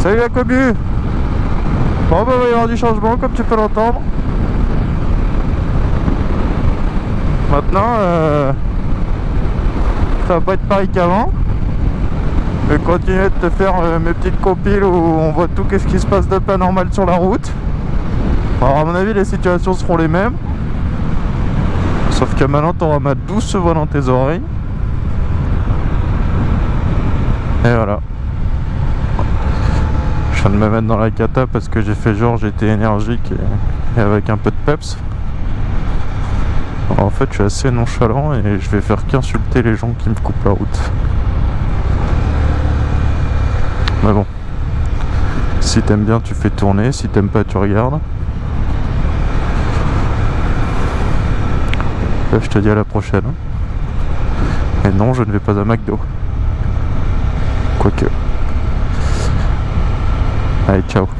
Salut la commu Bon bah il va y avoir du changement comme tu peux l'entendre. Maintenant, euh, ça va pas être pareil qu'avant. Je vais continuer de te faire euh, mes petites compiles où on voit tout qu'est-ce qui se passe de pas normal sur la route. Alors à mon avis les situations seront les mêmes. Sauf que maintenant tu auras ma douce voix dans tes oreilles. Et voilà. Je viens de me mettre dans la cata parce que j'ai fait genre j'étais énergique et, avec un peu de peps. En fait je suis assez nonchalant et je vais faire qu'insulter les gens qui me coupent la route. Mais bon. Si t'aimes bien tu fais tourner, si t'aimes pas tu regardes. Là, je te dis à la prochaine. Et non, je ne vais pas à McDo. I čau.